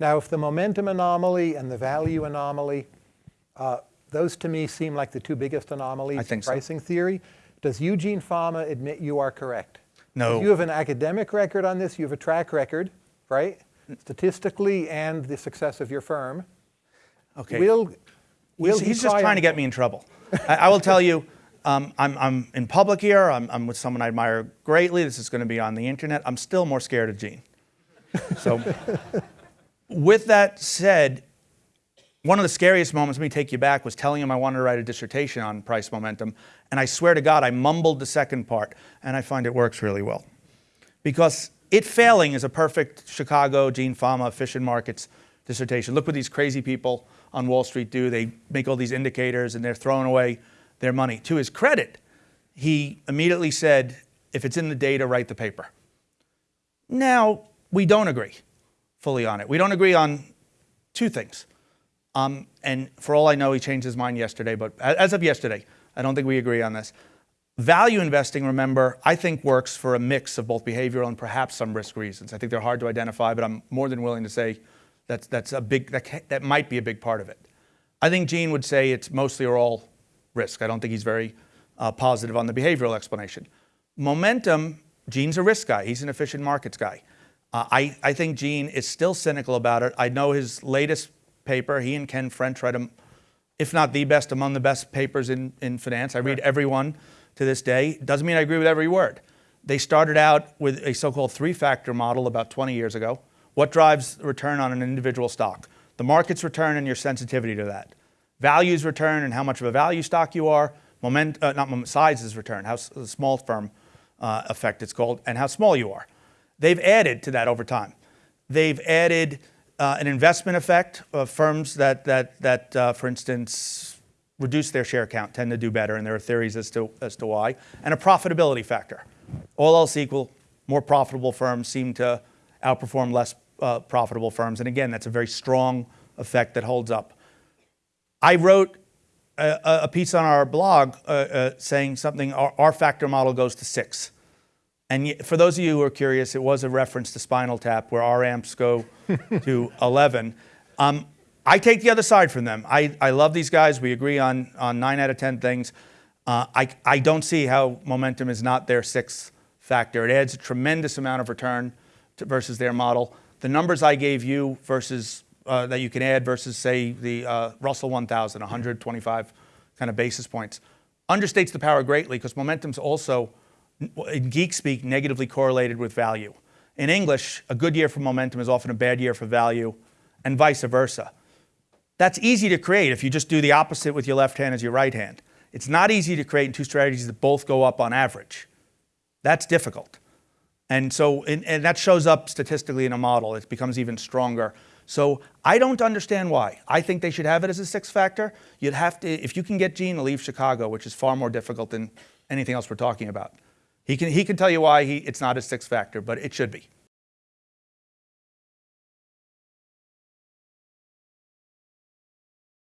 Now, if the momentum anomaly and the value anomaly, uh, those to me seem like the two biggest anomalies I in think so. pricing theory. Does Eugene Fama admit you are correct? No. You have an academic record on this. You have a track record, right? Statistically and the success of your firm. Okay. Will, will he's he he's just trying to get me in trouble. I, I will tell you, um, I'm, I'm in public here. I'm, I'm with someone I admire greatly. This is going to be on the internet. I'm still more scared of Gene. So, with that said, one of the scariest moments, let me take you back, was telling him I wanted to write a dissertation on price momentum. And I swear to God, I mumbled the second part, and I find it works really well. Because it failing is a perfect Chicago, Gene Fama, efficient markets dissertation. Look what these crazy people on Wall Street do. They make all these indicators and they're throwing away their money. To his credit, he immediately said, if it's in the data, write the paper. Now, we don't agree fully on it. We don't agree on two things. Um, and for all I know, he changed his mind yesterday, but as of yesterday, I don't think we agree on this. Value investing, remember, I think works for a mix of both behavioral and perhaps some risk reasons. I think they're hard to identify, but I'm more than willing to say that's, that's a big, that, that might be a big part of it. I think Gene would say it's mostly or all risk. I don't think he's very uh, positive on the behavioral explanation. Momentum, Gene's a risk guy. He's an efficient markets guy. Uh, I, I think Gene is still cynical about it. I know his latest paper, he and Ken French write them, if not the best, among the best papers in, in finance. I read every one to this day. Doesn't mean I agree with every word. They started out with a so-called three-factor model about 20 years ago. What drives return on an individual stock? The market's return and your sensitivity to that. Values return and how much of a value stock you are. Moment, uh, not moment, size is return, how small firm uh, effect it's called, and how small you are. They've added to that over time. They've added uh, an investment effect of firms that, that, that uh, for instance, reduce their share count, tend to do better, and there are theories as to, as to why, and a profitability factor. All else equal, more profitable firms seem to outperform less uh, profitable firms. And again, that's a very strong effect that holds up. I wrote a, a- piece on our blog uh, uh, saying something, our, our factor model goes to six. And for those of you who are curious, it was a reference to Spinal Tap, where our amps go to 11. Um, I take the other side from them. I, I love these guys. We agree on, on nine out of 10 things. Uh, I, I don't see how momentum is not their sixth factor. It adds a tremendous amount of return to, versus their model. The numbers I gave you versus uh, that you can add versus, say, the uh, Russell 1000, 125 kind of basis points, understates the power greatly because momentum's also in geek speak, negatively correlated with value. In English, a good year for momentum is often a bad year for value, and vice versa. That's easy to create if you just do the opposite with your left hand as your right hand. It's not easy to create in two strategies that both go up on average. That's difficult. And so, and, and that shows up statistically in a model. It becomes even stronger. So I don't understand why. I think they should have it as a six factor. You'd have to, if you can get Gene to leave Chicago, which is far more difficult than anything else we're talking about. He can, he can tell you why he, it's not a six factor, but it should be.